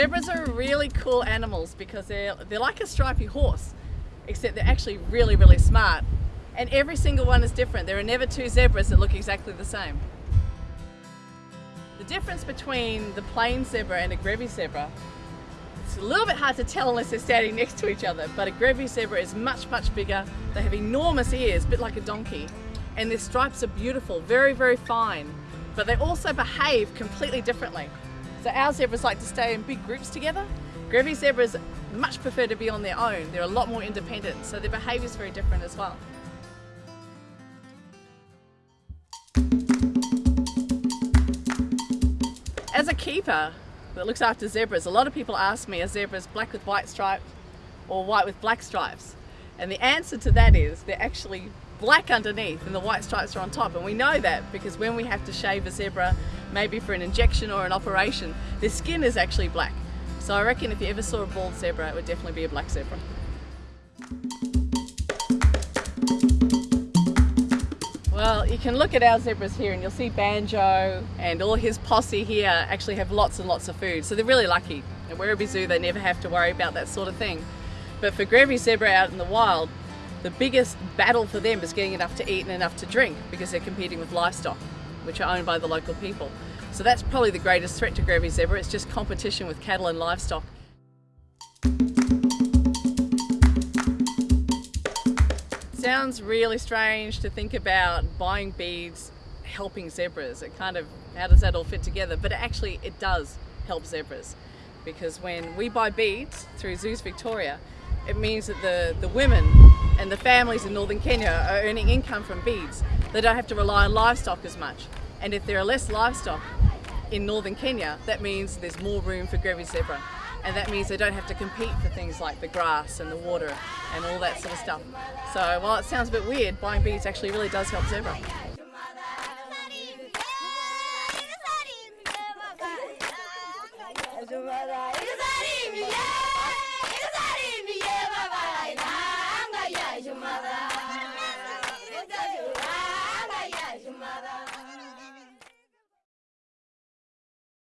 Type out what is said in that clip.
Zebras are really cool animals because they're, they're like a stripy horse, except they're actually really, really smart. And every single one is different. There are never two zebras that look exactly the same. The difference between the plain zebra and a Grevy's zebra, it's a little bit hard to tell unless they're standing next to each other, but a Grevy's zebra is much, much bigger. They have enormous ears, a bit like a donkey. And their stripes are beautiful, very, very fine. But they also behave completely differently. So our zebras like to stay in big groups together. Grevy zebras much prefer to be on their own. They're a lot more independent, so their behaviour is very different as well. As a keeper that looks after zebras, a lot of people ask me, are zebras black with white stripes or white with black stripes? And the answer to that is they're actually black underneath and the white stripes are on top. And we know that because when we have to shave a zebra, maybe for an injection or an operation, their skin is actually black. So I reckon if you ever saw a bald zebra, it would definitely be a black zebra. Well, you can look at our zebras here and you'll see Banjo and all his posse here actually have lots and lots of food. So they're really lucky. At Werribee Zoo, they never have to worry about that sort of thing. But for Grevy zebra out in the wild, the biggest battle for them is getting enough to eat and enough to drink because they're competing with livestock, which are owned by the local people. So that's probably the greatest threat to Grevy zebra. It's just competition with cattle and livestock. Sounds really strange to think about buying beads helping zebras. It kind of, how does that all fit together? But actually it does help zebras because when we buy beads through Zoos Victoria, it means that the, the women and the families in northern Kenya are earning income from beads. They don't have to rely on livestock as much. And if there are less livestock in northern Kenya, that means there's more room for Grevy zebra and that means they don't have to compete for things like the grass and the water and all that sort of stuff. So while it sounds a bit weird, buying beads actually really does help zebra. Your Madame.